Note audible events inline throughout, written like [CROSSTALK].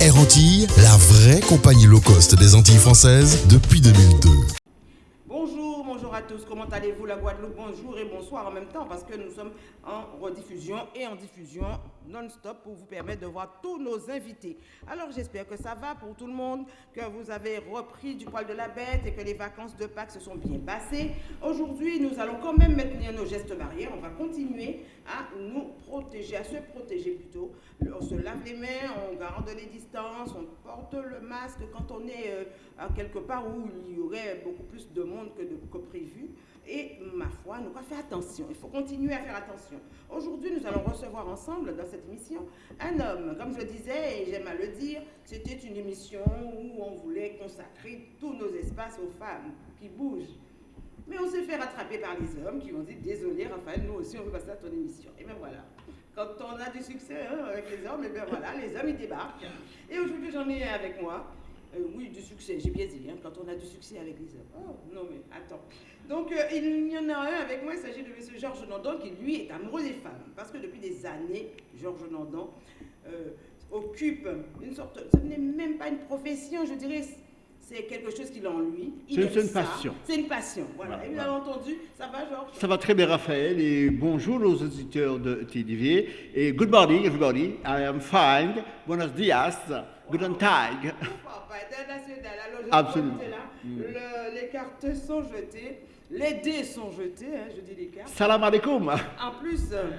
Air Antilles, la vraie compagnie low cost des Antilles françaises depuis 2002. À tous, comment allez-vous la Guadeloupe? Bonjour et bonsoir en même temps parce que nous sommes en rediffusion et en diffusion non-stop pour vous permettre de voir tous nos invités. Alors j'espère que ça va pour tout le monde, que vous avez repris du poil de la bête et que les vacances de Pâques se sont bien passées. Aujourd'hui, nous allons quand même maintenir nos gestes barrières, on va continuer à nous protéger, à se protéger plutôt. On se lave les mains, on garde les distances, on porte le masque quand on est euh, quelque part où il y aurait beaucoup plus de monde que, de, que Et ma foi, nous devons faire attention. Il faut continuer à faire attention. Aujourd'hui, nous allons recevoir ensemble dans cette émission un homme. Comme je disais, et j'aime à le dire, c'était une émission où on voulait consacrer tous nos espaces aux femmes qui bougent. Mais on s'est fait rattraper par les hommes qui ont dit Désolé, Raphaël, nous aussi, on veut passer à ton émission. Et bien voilà. Quand on a du succès hein, avec les hommes, et bien voilà, les hommes, ils débarquent. Et aujourd'hui, j'en ai avec moi. Euh, oui, du succès, j'ai bien dit, hein, quand on a du succès avec les hommes. Oh, non, mais attends. Donc, euh, il y en a un avec moi, il s'agit de M. Georges Nandon, qui lui est amoureux des femmes. Parce que depuis des années, Georges Nandon euh, occupe une sorte. Ce n'est même pas une profession, je dirais. C'est quelque chose qu'il a en lui. C'est une ça. passion. C'est une passion. Voilà. Voilà, Et vous voilà. avez entendu Ça va, Georges? Ça va très bien, Raphaël, et bonjour aux auditeurs de TDV. Et good morning, everybody. I am fine. Buenos dias. Alors, je Absolument. Le- les cartes sont jetées. Les dés sont jetés, hein, je dis les cartes. Salam alaikum. En plus, euh,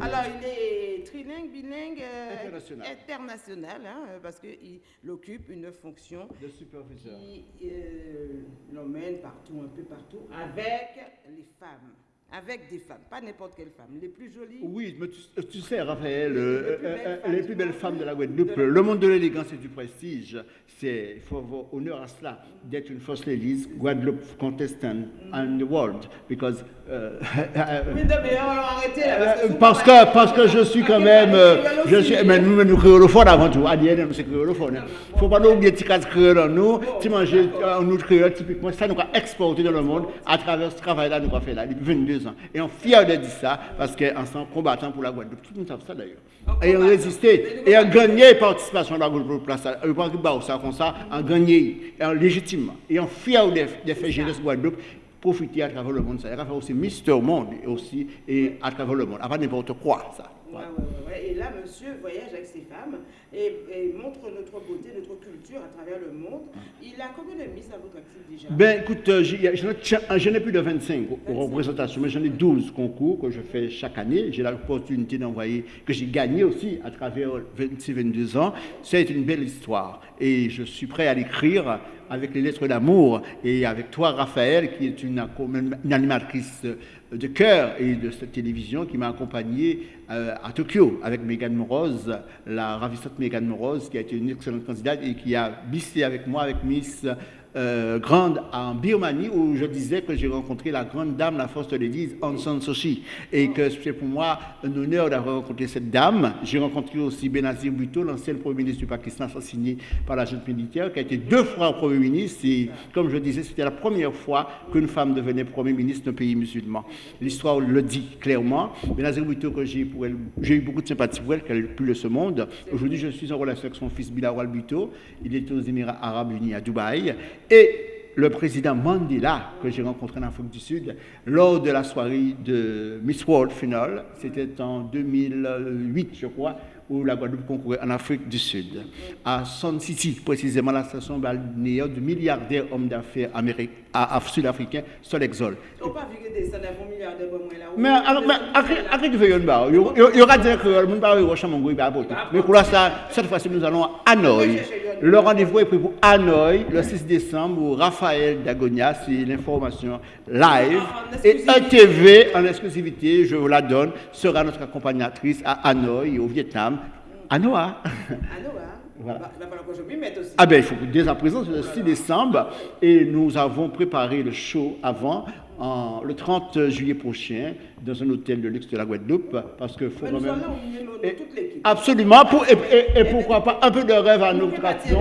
alors il est trilingue, bilingue, euh, International. international, hein, euh, parce qu'il occupe une fonction Le superviseur. qui euh, l'emmène partout, un peu partout, avec les femmes. Avec des femmes, pas n'importe quelle femme, les plus jolies. Oui, mais tu, tu sais, Raphaël, Les euh, plus belles euh, femmes les du plus belles monde. femmes de la Guadeloupe, De la- le monde de l'élégance et du prestige, c'est, il faut avoir honneur à cela, d'être une first lady, Guadeloupe contestant in the world, because euh, [LAUGHS] Oui, non, mais on arrêter là. Parce que, Euh, parce que, parce que je suis quand même. euh, je suis, mais nous, nous créolophones avant tout. ADN, c'est créolophone. Il ne faut pas nous oublier cas de créole en nous. Tu manges un autre créole, typiquement, ça nous a exporté dans le monde à travers ce travail-là nous avons fait là depuis 22 ans. Et on est fiers de dire ça parce qu'ensemble, combattant pour la Guadeloupe. Tout le monde savent ça d'ailleurs. Et on résisté. Et on a gagné participation à la Guadeloupe. Place, euh, ça comme ça, gagné et en légitimement. Et on est fiers de, de faire gérer ce Guadeloupe profiter à travers le monde. Ça va faire aussi Mister Monde et aussi et à travers le monde. Avant n'importe quoi, ça. Ouais, ouais, ouais, ouais. Et là, monsieur voyage avec ses femmes et, et montre notre beauté, notre culture à travers le monde. Il a combien de miss à votre actif déjà? Ben écoute, euh, j'ai- j'en ai, plus de 25 aux- aux représentations, mais j'en ai 12 concours que je fais chaque année. J'ai l'opportunité d'envoyer, que j'ai gagné aussi à travers 26-22 ans. C'est une belle histoire et je suis prêt à l'écrire avec les lettres d'amour et avec toi, Raphaël, qui est une, une animatrice de cœur et de cette télévision qui m'a accompagné euh, à Tokyo avec Megan Morose, la ravissante Megan Morose, qui a été une excellente candidate et qui a bissé avec moi, avec Miss euh, Grande en Birmanie, où je disais que j'ai rencontré la grande dame, la force de l'Église, Aung San Suu Kyi, et que c'est pour moi un honneur d'avoir rencontré cette dame. J'ai rencontré aussi Benazir Bhutto, l'ancien Premier ministre du Pakistan, assassiné par la junte militaire, qui a été deux fois Premier ministre, et comme je disais, c'était la première fois qu'une femme devenait Premier ministre d'un pays musulman. L'histoire le dit clairement. Benazir Bhutto, que j'ai eu beaucoup de sympathie pour elle, qu'elle est plus de ce monde. Aujourd'hui, je suis en relation avec son fils Bilawal Bhutto. Il est aux Émirats Arabes Unis à Dubaï. Et le président Mandela, que j'ai rencontré en Afrique du Sud, lors de la soirée de Miss World Final, c'était en 2008, je crois, où la Guadeloupe concourait en Afrique du Sud, à Sun City, précisément la station balnéaire du milliardaire homme d'affaires sud-africain, Sol Exol. On pas vu que des là. Mais alors, après, après tu fais une barre, il y aura- des créoles, il y aura apporter. Mais pour l'instant, cette fois-ci, nous allons à. Le rendez-vous est pris pour Hanoï, le 6 décembre, où Raphaël Dagonia, c'est l'information live. En Et exclusivité. un TV en exclusivité, je vous la donne, sera notre accompagnatrice à Hanoï, au Vietnam. Ah hein Voilà. Ah ben, il faut que dès à présent, c'est le 6 décembre, et nous avons préparé le show avant. En- le 30 juillet prochain dans un hôtel de luxe de la Guadeloupe parce que faut nous même... Et- toute. Absolument, pour, et, et- et pourquoi pas un peu de rêve à Nous action.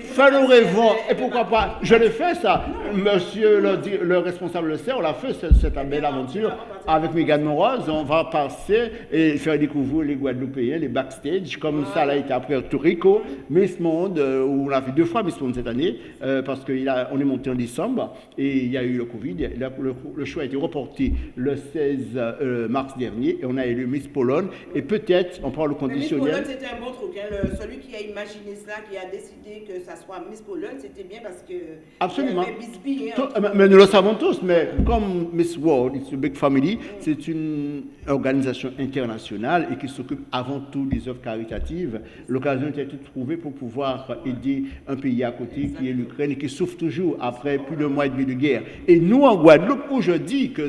Faire attirer rêvons, et pourquoi pas, je l'ai fait ça, monsieur le, responsable le sait, on l'a fait cette, cette belle aventure avec Megan Moroz, on va passer et faire découvrir les Guadeloupéens, les backstage, comme ça l'a été après Puerto Rico, Miss Monde, euh, où on a fait deux fois Miss Monde cette année, euh, parce qu'on est monté en décembre, et il y a eu le Covid, Le- le, le show a été reporté le 16 euh, mars dernier, et on a élu Miss Pologne, et peut-être, on parle au Mais Miss conditionnel, Pologne, c'était un bon truc. hein. Le- celui qui a imaginé cela, qui a décidé que ça soit Miss Pologne, c'était bien parce que. Absolument. Bisbee, hein. Tout- mais- mais nous le savons tous, mais comme Miss World, it's a big family, c'est une organisation internationale et qui s'occupe avant tout des œuvres caritatives. L'occasion était toute trouvée pour pouvoir aider un pays à côté qui est l'Ukraine et qui souffre toujours après plus d'un mois et demi de guerre. Et nous, en Guadeloupe, où je dis que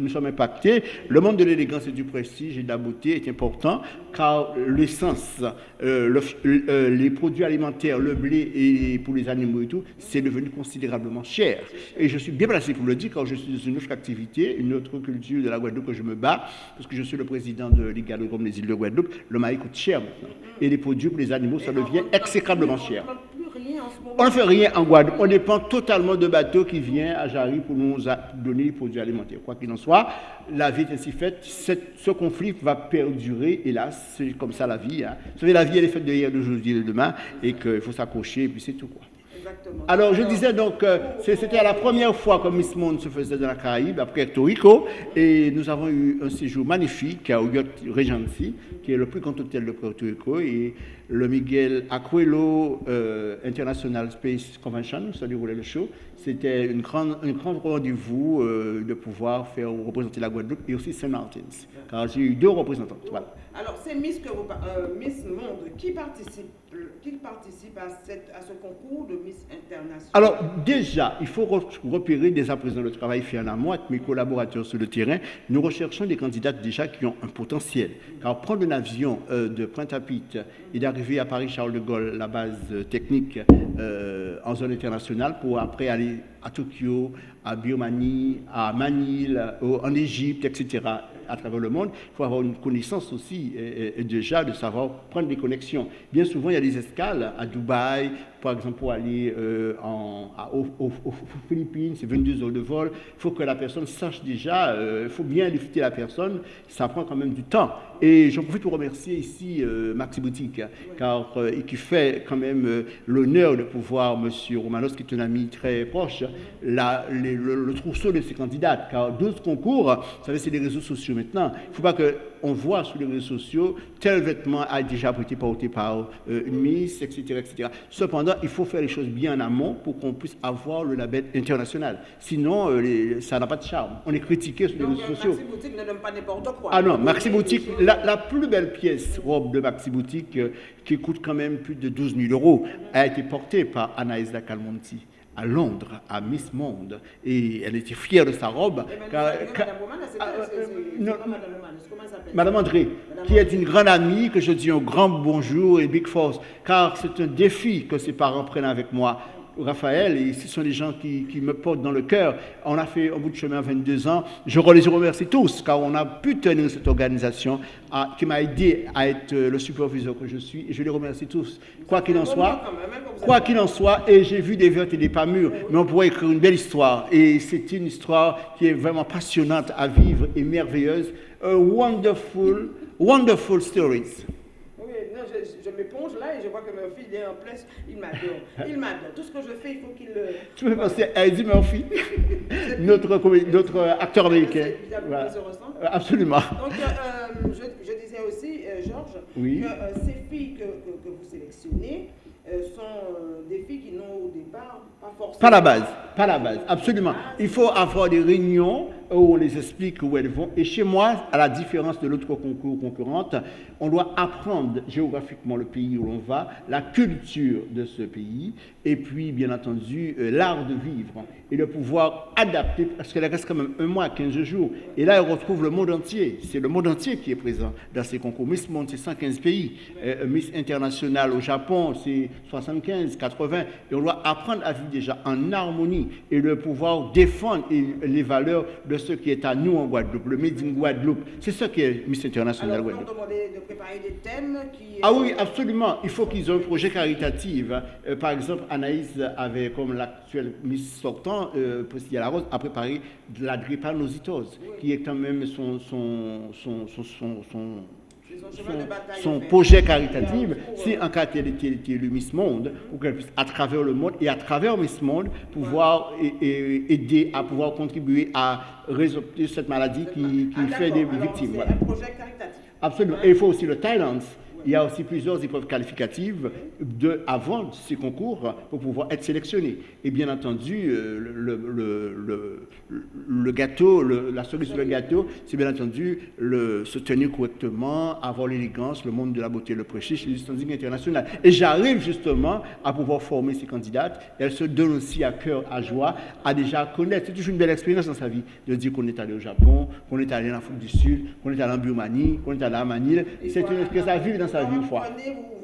nous sommes impactés, le monde de l'élégance et du prestige et de la beauté est important car l'essence, euh, f- euh, les produits alimentaires, le blé et pour les animaux et tout, c'est devenu considérablement cher. Et je suis bien placé pour le dire car je suis dans une autre activité, une autre culture de la Guadeloupe que je me bats, parce que je suis le président de Ligue Gallo-Comme des îles de Guadeloupe. Le maïs coûte cher maintenant. Et les produits pour les animaux, ça devient exécrablement cher. On ne fait rien en Guadeloupe. On dépend totalement de bateaux qui viennent à Jarry pour nous donner les produits alimentaires. Quoi qu'il en soit, la vie est ainsi faite. Ce conflit va perdurer, hélas. C'est comme ça la vie. hein. Vous savez, la vie, elle est faite de hier, d'aujourd'hui et de demain. Et qu'il faut s'accrocher, et puis c'est tout. Quoi. Alors, je disais donc, euh, c'était la première fois que Miss Monde se faisait dans la Caraïbe, après Puerto Rico, et nous avons eu un séjour magnifique au Yacht Regency, qui est le plus grand hôtel de Puerto Rico, et le Miguel Acuelo euh, International Space Convention, se déroulait le show. C'était une grande, un grand rendez-vous euh, de pouvoir faire représenter la Guadeloupe et aussi Saint Martins, car j'ai eu deux représentants. Voilà. Alors, c'est Miss, que vous, par- euh, Miss Monde qui participe, qui participe à, cette, à ce concours de Miss International. Alors déjà, il faut re- repérer dès à présent le travail fait en amont avec mes collaborateurs sur le terrain. Nous recherchons des candidats déjà qui ont un potentiel. Car prendre un avion euh, de Pointe-à-Pitre et d'arriver à Paris-Charles de Gaulle, la base technique en zone internationale, pour après aller à Tokyo, à Birmanie, à Manille, en Égypte, etc., à travers le monde, il faut avoir une connaissance aussi déjà de savoir prendre des connexions. Bien souvent, il y a des escales à Dubaï, par exemple, pour aller euh, aux, Philippines, c'est 22 heures de vol. Il faut que la personne sache déjà, euh, il faut bien écouter la personne, ça prend quand même du temps. Et j'en profite pour remercier ici euh, Maxi Boutique, car euh, et qui fait quand même euh, l'honneur de pouvoir, Monsieur Romanos, qui est un ami très proche, la- les- le, le trousseau de ces candidates. Car 12 concours, vous savez, c'est les réseaux sociaux maintenant. Il ne faut pas qu'on voit sur les réseaux sociaux tel vêtement a déjà été porté par euh, une Miss, etc., etc. Cependant, il faut faire les choses bien en amont pour qu'on puisse avoir le label international. Sinon, euh, les- ça n'a pas de charme. On est critiqué sur les Donc, réseaux sociaux. Maxi Boutique ne donne pas n'importe quoi. Ah non, Maxi Boutique, la, la plus belle pièce robe de Maxi Boutique, euh, qui coûte quand même plus de 12 000 euros, a été portée par Anaïs Calmonti à Londres, à Miss Monde. Et elle était fière de sa robe. Eh ben, car- car- Madame André, qui est une grande amie, que je dis un grand bonjour et big force, car c'est un défi que ses parents prennent avec moi. Raphaël, et ce sont des gens qui, me portent dans le cœur. On a fait un bout de chemin à 22 ans. Je les remercie tous, car on a pu tenir cette organisation qui m'a aidé à être le superviseur que je suis. Je les remercie tous. Quoi qu'il en soit, quoi qu'il en soit, et j'ai vu des vertes et des pas mûres, mais on pourrait écrire une belle histoire. Et c'est une histoire qui est vraiment passionnante à vivre et merveilleuse. Wonderful, wonderful stories. Non, je, je m'éponge là et je vois que mon fils est en place. Il m'adore. Il m'adore. Tout ce que je fais, il faut qu'il le. Tu peux penser à Eddie Murphy, notre, notre acteur américain. Ils se Voilà. ressemblent. Euh, Absolument. Donc, euh, je, je disais aussi, euh, Georges, Oui. que euh, ces filles que, que, que vous sélectionnez euh, sont euh, des filles qui n'ont au départ pas forcément. Pas la base, pas la base, absolument. Il faut avoir des réunions où on les explique où elles vont. Et chez moi, à la différence de l'autre concours concurrente, on doit apprendre géographiquement le pays où l'on va, la culture de ce pays, et puis, bien entendu, euh, l'art de vivre et de pouvoir adapter, parce qu'elle reste quand même un mois, 15 jours. Et là, elle retrouve le monde entier. C'est le monde entier qui est présent dans ces concours. Miss Monde, c'est 115 pays. Euh, Miss International au Japon, c'est 75, 80. Et on doit apprendre à vivre déjà en harmonie et de pouvoir défendre les valeurs de ce qui est à nous en Guadeloupe, le Made in Guadeloupe. C'est ça qui est Miss International Alors, Guadeloupe. de préparer des thèmes qui... Ah oui, absolument. Il faut qu'ils aient un projet caritatif. Euh, par exemple, Anaïs avait, comme l'actuelle Miss sortant, euh, Priscilla Larose, a préparé de la drépanocytose, qui est quand même son, son, son, son, son- C'est projet caritatif, si en cas elle était élu Miss Monde, pour qu'elle puisse, à travers le monde et à travers Miss Monde, pouvoir et- et aider à pouvoir contribuer à résoudre cette maladie qui, qui Ah, fait des victimes. C'est voilà. un projet caritatif. Absolument. Et il faut aussi le Thailand. Il y a aussi plusieurs épreuves qualificatives de, avant ces concours pour pouvoir être sélectionné. Et bien entendu, euh, le, gâteau, la cerise sur le gâteau, c'est bien entendu se tenir correctement, avoir l'élégance, le monde de la beauté, le prestige, le standing international. Et j'arrive justement à pouvoir former ces candidates. Elles se donnent aussi à cœur, à joie, à déjà connaître. C'est toujours une belle expérience dans sa vie de dire qu'on est allé au Japon, qu'on est allé en Afrique du Sud, qu'on est allé en Birmanie, qu'on est allé à Manille. C'est une expérience à vivre dans sa vie une Vous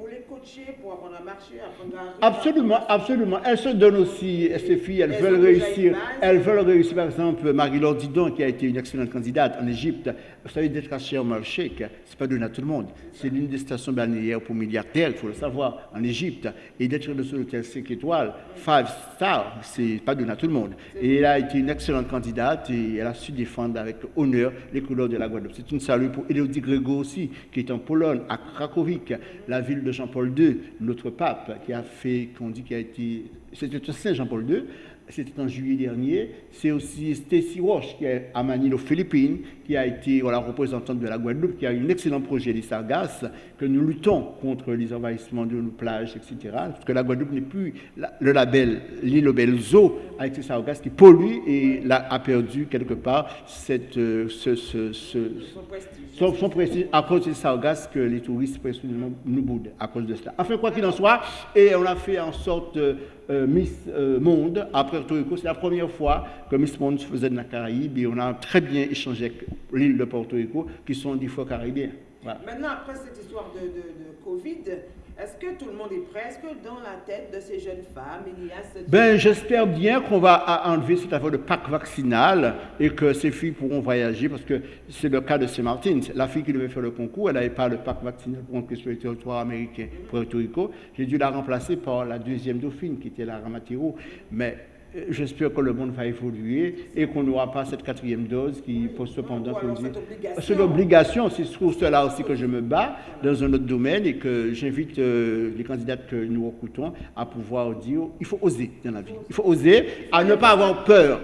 coacher pour apprendre à marcher, apprendre à... Absolument, absolument. Elles se donnent aussi, ces filles, elles Elles veulent réussir. Elles veulent réussir, par exemple, Marie-Laure Didon, qui a été une excellente candidate en Égypte. Vous savez, d'être à Sharm el-Sheikh, c'est pas donné à tout le monde. C'est l'une des stations balnéaires pour milliardaires, il faut le savoir, en Égypte. Et d'être dans un hôtel 5 étoiles, 5 stars, c'est pas donné à tout le monde. Et elle a été une excellente candidate et elle a su défendre avec honneur les couleurs de la Guadeloupe. C'est une salut pour Élodie Grégo aussi, qui est en Pologne, à Krakowik, la ville de Jean-Paul Notre pape, qui a fait, qu'on dit qu'il a été, c'était Saint Jean-Paul II, c'était en juillet dernier. C'est aussi Stacy Walsh, qui est à aux Philippines, qui a été voilà, représentante de la Guadeloupe, qui a un excellent projet des Sargasses, que nous luttons contre les envahissements de nos plages, etc. Parce que la Guadeloupe n'est plus la- le label, l'île au bel zoo, avec ces Sargasses qui polluent et a perdu quelque part cette, euh, ce, ce- ce- Son prestige. son, son prestige à cause des sargasses que les touristes nous, nous boudent à cause de cela. Enfin, quoi qu'il en soit, et on a fait en sorte euh, euh, Miss euh, Monde à Puerto Rico. C'est la première fois que Miss Monde se faisait de la Caraïbe et on a très bien échangé avec l'île de Puerto Rico, qui sont des fois caribéens. Voilà. Maintenant, après cette histoire de, de- de Covid, est-ce que tout le monde est prêt? Est-ce que dans la tête de ces jeunes femmes, il y a cette... Ben, j'espère bien qu'on va enlever cette affaire de pack vaccinal et que ces filles pourront voyager parce que c'est le cas de Saint-Martin. La fille qui devait faire le concours, elle n'avait pas le pack vaccinal pour entrer sur le territoire américain, Puerto Rico. J'ai dû la remplacer par la deuxième dauphine qui était la Ramatiro. Mais j'espère que le monde va évoluer et qu'on n'aura pas cette quatrième dose qui pose cependant qu'on dit-. C'est l'obligation, c'est pour cela aussi que je me bats dans un autre domaine et que j'invite euh, les candidats que nous recrutons à pouvoir dire il faut oser dans la vie. Il faut oser à ne pas avoir peur.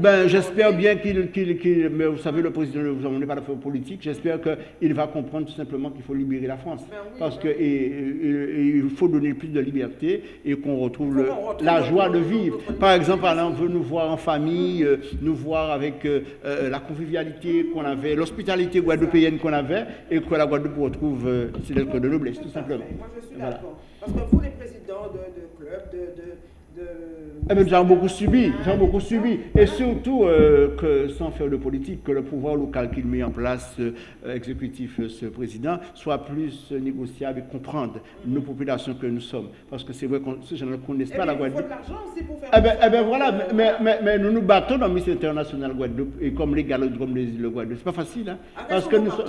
Ben, j'espère bien qu'il, qu'il- qu'il- mais vous savez, le président, vous on n'est pas d'affaires politiques, j'espère qu'il va comprendre tout simplement qu'il faut libérer la France. Ben oui, Parce ben que et- et- et il faut donner plus de liberté et qu'on retrouve le- qu'on retrouve la joie de vivre. Par exemple, on veut nous voir en famille, euh, nous voir avec euh, euh, la convivialité qu'on avait, l'hospitalité guadeloupéenne qu'on avait, et que la Guadeloupe retrouve ses lettres de noblesse, tout simplement. Moi, je suis Voilà. d'accord. Parce que vous, les présidents de, de clubs, de... de, bien, nous avons beaucoup subi, nous avons beaucoup subi. Et surtout, euh, que sans faire de politique, que le pouvoir local qu'il met en place, euh, exécutif, euh, ce président, soit plus négociable et comprendre nos populations que nous sommes. Parce que c'est vrai que ces gens ne connaissent Eh pas la bien, il faut Guadeloupe. de l'argent aussi pour faire... Eh bien, eh ben voilà, mais, mais, mais- mais nous nous battons dans Miss International Guadeloupe et comme les galodromes des îles de Guadeloupe. C'est pas facile, hein? Ah, Parce que nous sommes.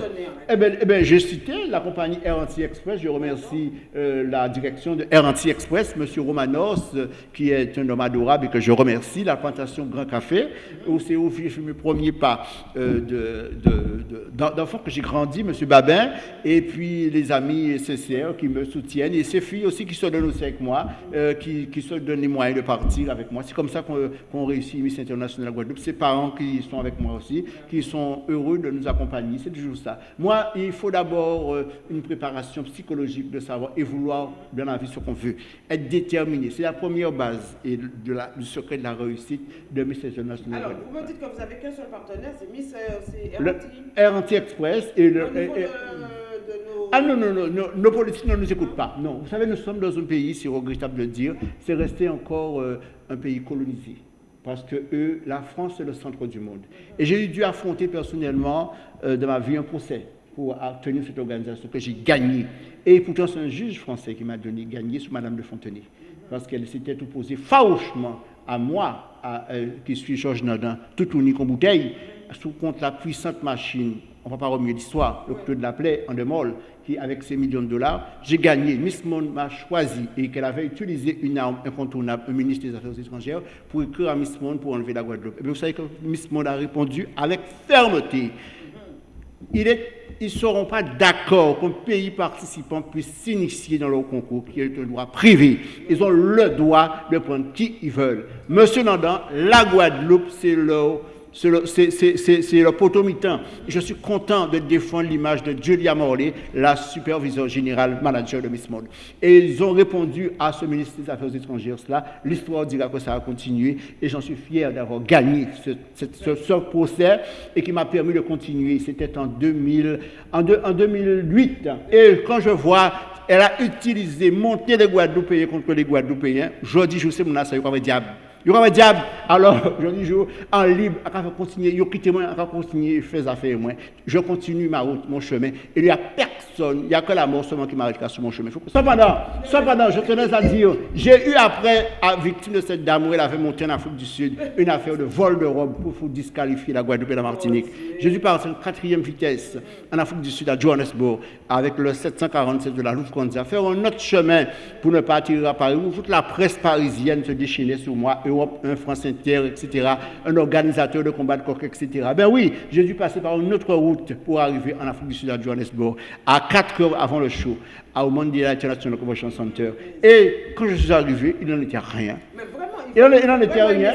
Eh bien, eh ben, j'ai cité la compagnie Air Anti-Express. Je remercie la direction de Air Anti-Express, M. Romanos, qui est un homme adorable et que je remercie. La plantation Grand Café, où c'est où j'ai fait mes premiers pas euh, de- de- de- d'en- d'enfants que j'ai grandi, M. Babin, et puis les amis CCR qui me soutiennent, et ces filles aussi qui se donnent aussi avec moi, euh, qui, se donnent les moyens de partir avec moi. C'est comme ça qu'on qu'on réussit Miss International Guadeloupe. Ces parents qui sont avec moi aussi, qui sont heureux de nous accompagner. C'est toujours ça. Moi, il faut d'abord euh, une préparation psychologique de savoir et vouloir dans la vie ce qu'on veut. Être déterminé. C'est la première base. et de la, du secret de la réussite de Miss International. Alors, vous me dites que vous avez qu'un seul partenaire, c'est Miss euh, Le. Air et le. Au niveau et- et- de, de nos... Ah non, non, non, non, nos politiques ne nous écoutent pas. Non, vous savez, nous sommes dans un pays, c'est regrettable de le dire, c'est resté encore euh, un pays colonisé. Parce que eux, la France, c'est le centre du monde. Et j'ai dû affronter personnellement euh, dans ma vie un procès pour tenir cette organisation que j'ai gagnée. Et pourtant, c'est un juge français qui m'a donné gagné sous Madame de Fontenay. Parce qu'elle s'était opposée farouchement à moi, euh, qui suis Georges Nardin, tout unique en bouteille, sous contre la puissante machine, on ne va pas remuer l'histoire, le Claude l'appelait en démol, qui avec ses millions de dollars, j'ai gagné. Miss Monde m'a choisi et qu'elle avait utilisé une arme incontournable, un ministre des Affaires étrangères, pour écrire à Miss Monde pour enlever la Guadeloupe. Et bien, vous savez que Miss Monde a répondu avec fermeté. Il est- ils ne seront pas d'accord qu'un pays participant puisse s'initier dans leur concours, qui est un droit privé. Ils ont le droit de prendre qui ils veulent. Monsieur Nandan, la Guadeloupe, c'est leur, c'est c'est leur potomitan. Je suis content de défendre l'image de Julia Morley, la superviseure générale manager de Miss Monde. Et ils ont répondu à ce ministre des Affaires étrangères cela. L'histoire dira que ça a continué et j'en suis fier d'avoir gagné ce, procès et qui m'a permis de continuer. C'était en, 2000, en, deux- en 2008. Et quand je vois, elle a utilisé, monter les Guadeloupéens contre les Guadeloupéens, je dis, je sais mon assa, il y a un diable. Il y a un diable. Alors, [LAUGHS] je dis, en libre, je vais continuer, je quitte moi, vais continuer, faire affaires moi. Je continue ma route, mon chemin. Il n'y a personne, il n'y a que la mort seulement qui m'arrêtera sur mon chemin. Cependant, cependant, je tenais à dire, j'ai eu après, à victime de cette dame où elle avait monté en Afrique du Sud, une affaire de vol de robe pour, pour disqualifier la Guadeloupe et la Martinique. J'ai dû partir en quatrième vitesse en Afrique du Sud, à Johannesburg, avec le 747 de la Lufthansa, faire un autre chemin pour ne pas attirer à Paris, où toute la presse parisienne se déchaînait sur moi, Europe 1, France Inter, etc., un organisateur de combat de coq, etc. Ben oui, j'ai dû passer par une autre route pour arriver en Afrique du Sud, à Johannesburg, à 4 heures avant le show, au Mondial International Convention Center. Et quand je suis arrivé, il n'en était rien. Mais vraiment, Il n'en il était rien.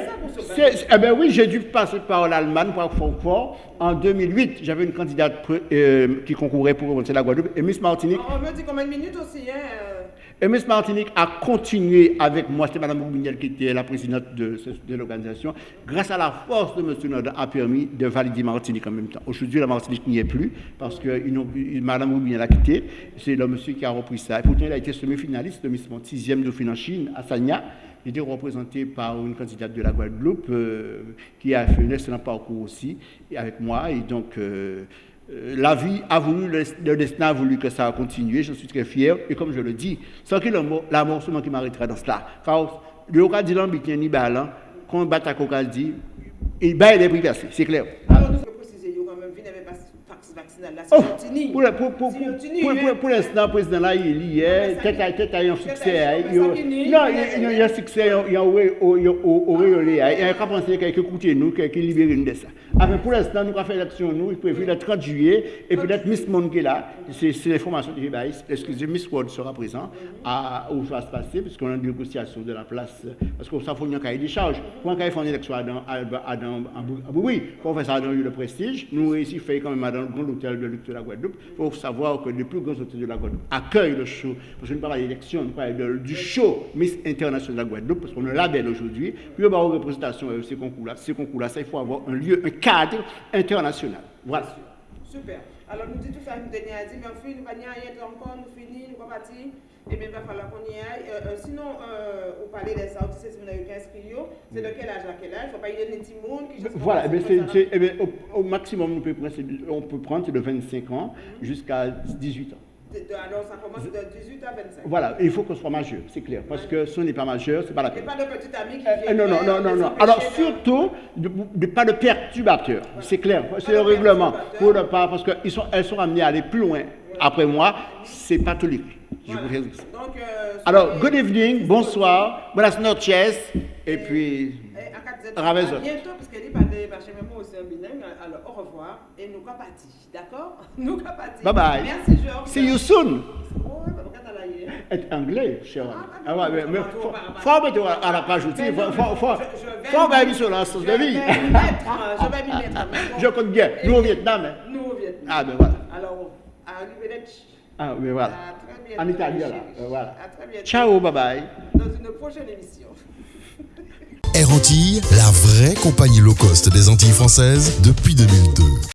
eh ben oui, j'ai dû passer par l'Allemagne, par Francfort. En 2008, j'avais une candidate euh, qui concourait pour remonter la Guadeloupe. Et Miss Martinique, On me dit combien de minutes aussi, hein euh, et Miss Martinique a continué avec moi, c'était Mme Bourguignel qui était la présidente de, l'organisation. Grâce à la force de M. Nodin, a permis de valider Martinique en même temps. Aujourd'hui, la Martinique n'y est plus parce que Mme Bourguignel a quitté. C'est le monsieur qui a repris ça. Et pourtant, il a été semi-finaliste de Miss Monde, sixième Dauphine en Chine, à Sagna. Il était représenté par une candidate de la Guadeloupe euh, qui a fait un excellent parcours aussi avec moi. Et donc, euh, la vie a voulu, le, destin a voulu que ça a continué. Je suis très fier. Et comme je le dis, sans que la mort, seulement qui m'arrêtera dans cela. Car le Yoka dit l'ambitien ni balan, quand on bat à dit, il bat les prix c'est clair. Alors, nous devons préciser, yo, quand même, vous n'avez pas vax vaccinal là, Oh, pour, pour, pour, hein. pour- l'instant, le président là, il y est, ça tête à qui- tête à un succès. hein, Non, il y a un succès, il y a au auréolé. hein. Il y a qu'à penser qu'il y a écouté nous, qu'il y a libéré nous de ça. Enfin, pour l'instant, nous avons fait l'élection, nous, il prévu le 30 juillet, et peut-être Miss Monde qui est là, c'est l'information que j'ai. Excusez, Miss World sera présent à, où ça va se passer, puisqu'on a une négociation de la place, parce que ça faut un cahier des charges. Pour un cahier faire une élection à dans, à, à dans, à Bou- à Boui, pour faire ça dans le prestige, nous réussissons faire quand même dans le grand hôtel de luxe de la Guadeloupe, pour savoir que les plus grands hôtels de la Guadeloupe accueillent le show, parce qu'on parle d'élection, on parle de- du show Miss International de la Guadeloupe, parce qu'on a un label aujourd'hui, puis on va avoir une représentation de ces concours-là. Ces concours-là, il faut avoir un lieu, un cadre international. Voilà. Super. Alors, nous disons tout ça, nous à dire, mais on nous pas n'y aller encore, nous finissons, nous pas partir. Et bien, il va falloir qu'on y aille. Euh, euh, sinon, euh, vous parlez des sorties, c'est si vous n'avez 15 kilos, c'est de quel âge à quel âge? Il ne faut pas y donner des petits monde qui juste Voilà, eh c'est- eh bien, au, au maximum, on peut prendre, de- on peut prendre c'est de 25 ans jusqu'à 18 ans. De- de- Alors, ça commence de 18 à 25. Voilà, il faut qu'on soit majeur, c'est clair. Parce que si on n'est pas majeur, c'est pas la Et peine. pas de petits amis qui Euh, viennent. non, non, non, non, non. Alors surtout, de, de- pas de perturbateurs, c'est clair, c'est le règlement. Pour ne pas, parce qu'elles sont, elles sont amenées à aller plus loin. Après moi, c'est pas toléré. Je vous Voilà. ça. Donc, euh, Alors, good evening, bonsoir, buenas noches, et puis, Eh, à 4Z, Ravezon. à bientôt, parce même moi aussi un bilingue. Alors, au revoir, et nous sommes partis, d'accord? [LAUGHS] Nous sommes partis. bye bye. Merci, Georges. See you soon. Oh. Être anglais, cher. Ah, Ah ouais, mais, mais faut, mettre à la page outil, Mais faut, mettre sur la sauce Je de vie. je vais m'y mettre. mais bon. Je compte bien, nous au Vietnam. hein. Nous au Vietnam. Ah, ben voilà. Alors, arrivederci. Ah, mais voilà. À très bientôt. En italien, là, euh, voilà. À très bientôt. Ciao, bye bye. Dans une prochaine émission. [LAUGHS] Antilles, la vraie compagnie low cost des Antilles françaises depuis 2002.